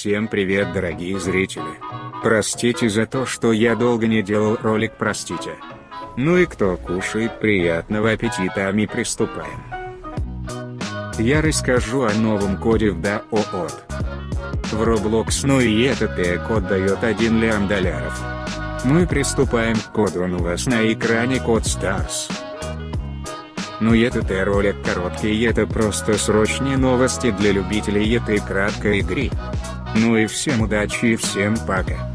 Всем привет дорогие зрители. Простите за то, что я долго не делал ролик, простите. Ну и кто кушает, приятного аппетита, а мы приступаем. Я расскажу о новом коде в DAOT. В Roblox, ну и этот код дает 1 лям долларов. Мы приступаем к коду, он у вас на экране код STARS. Ну и этот ролик короткий, это просто срочные новости для любителей этой краткой игры. Ну и всем удачи и всем пока.